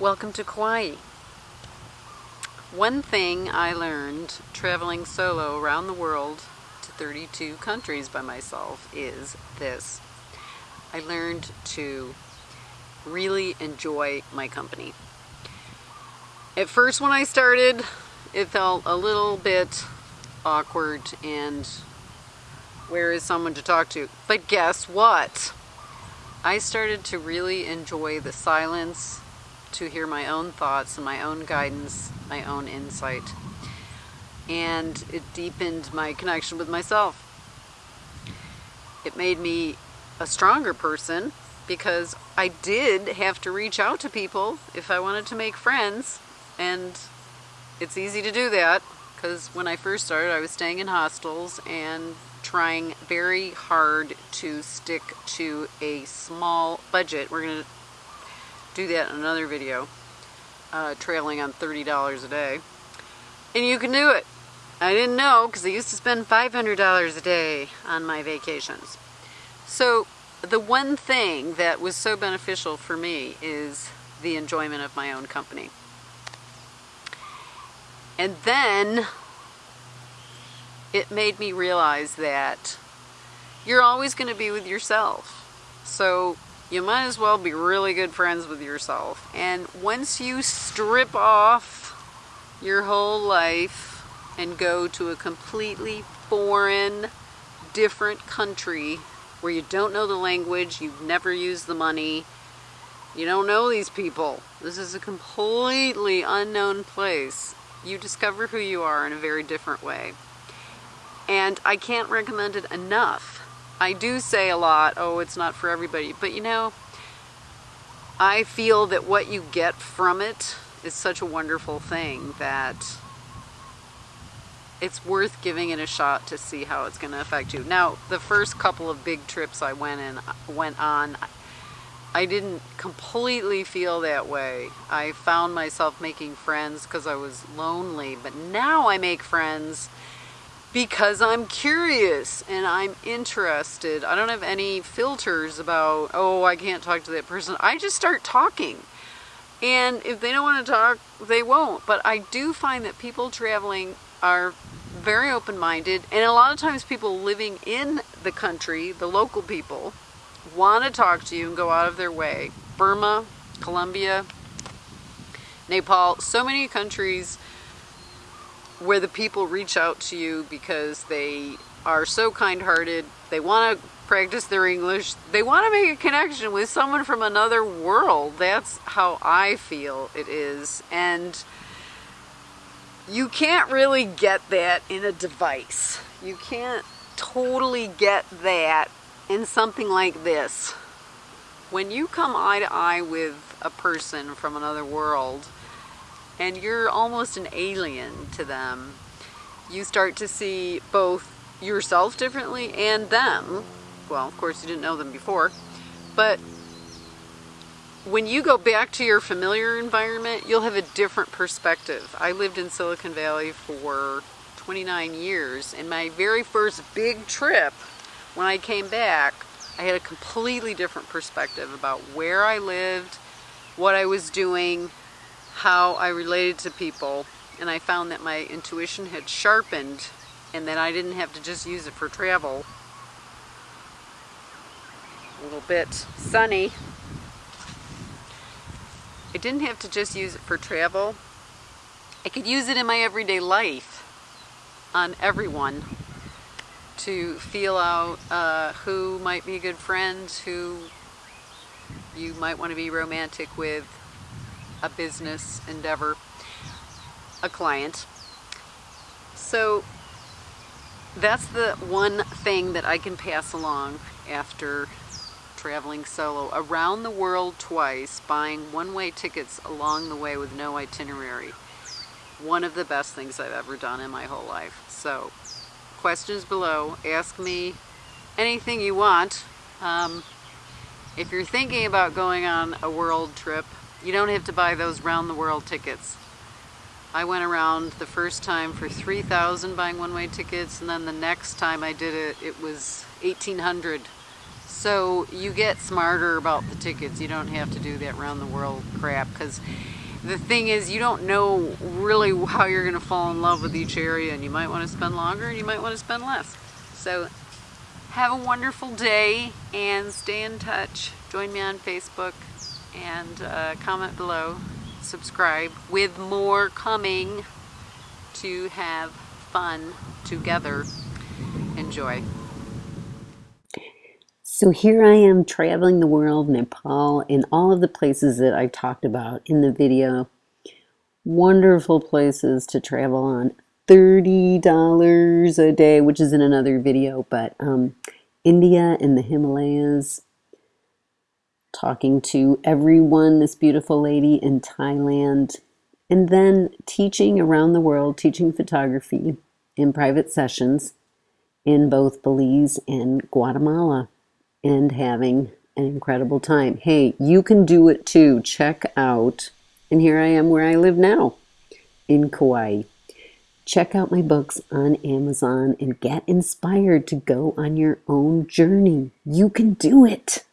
Welcome to Kauai. One thing I learned traveling solo around the world to 32 countries by myself is this. I learned to really enjoy my company. At first when I started, it felt a little bit awkward and where is someone to talk to? But guess what? I started to really enjoy the silence to hear my own thoughts and my own guidance, my own insight. And it deepened my connection with myself. It made me a stronger person because I did have to reach out to people if I wanted to make friends. And it's easy to do that because when I first started, I was staying in hostels and trying very hard to stick to a small budget. We're going to do that in another video, uh, trailing on $30 a day. And you can do it. I didn't know because I used to spend $500 a day on my vacations. So the one thing that was so beneficial for me is the enjoyment of my own company. And then it made me realize that you're always going to be with yourself. So you might as well be really good friends with yourself. And once you strip off your whole life and go to a completely foreign, different country where you don't know the language, you've never used the money, you don't know these people. This is a completely unknown place. You discover who you are in a very different way. And I can't recommend it enough. I do say a lot, oh, it's not for everybody, but you know, I feel that what you get from it is such a wonderful thing that it's worth giving it a shot to see how it's going to affect you. Now, the first couple of big trips I went in went on, I didn't completely feel that way. I found myself making friends because I was lonely, but now I make friends because I'm curious and I'm interested. I don't have any filters about, oh, I can't talk to that person. I just start talking. And if they don't want to talk, they won't. But I do find that people traveling are very open-minded and a lot of times people living in the country, the local people, want to talk to you and go out of their way. Burma, Colombia, Nepal, so many countries where the people reach out to you because they are so kind-hearted, they want to practice their English, they want to make a connection with someone from another world. That's how I feel it is. And you can't really get that in a device. You can't totally get that in something like this. When you come eye to eye with a person from another world, and you're almost an alien to them. You start to see both yourself differently and them. Well, of course you didn't know them before, but when you go back to your familiar environment, you'll have a different perspective. I lived in Silicon Valley for 29 years, and my very first big trip, when I came back, I had a completely different perspective about where I lived, what I was doing, how I related to people and I found that my intuition had sharpened and that I didn't have to just use it for travel. A little bit sunny. I didn't have to just use it for travel. I could use it in my everyday life on everyone to feel out uh, who might be good friends, who you might want to be romantic with, a business endeavor, a client. So that's the one thing that I can pass along after traveling solo around the world twice, buying one-way tickets along the way with no itinerary. One of the best things I've ever done in my whole life. So, questions below. Ask me anything you want. Um, if you're thinking about going on a world trip, you don't have to buy those round the world tickets. I went around the first time for 3000 buying one-way tickets and then the next time I did it, it was 1800 So you get smarter about the tickets. You don't have to do that round the world crap because the thing is you don't know really how you're going to fall in love with each area and you might want to spend longer and you might want to spend less. So have a wonderful day and stay in touch. Join me on Facebook and uh, comment below. Subscribe with more coming to have fun together. Enjoy. So here I am traveling the world, Nepal, and all of the places that I've talked about in the video. Wonderful places to travel on. $30 a day, which is in another video, but um, India and the Himalayas, talking to everyone, this beautiful lady in Thailand, and then teaching around the world, teaching photography in private sessions in both Belize and Guatemala, and having an incredible time. Hey, you can do it too. Check out, and here I am where I live now in Kauai. Check out my books on Amazon and get inspired to go on your own journey. You can do it.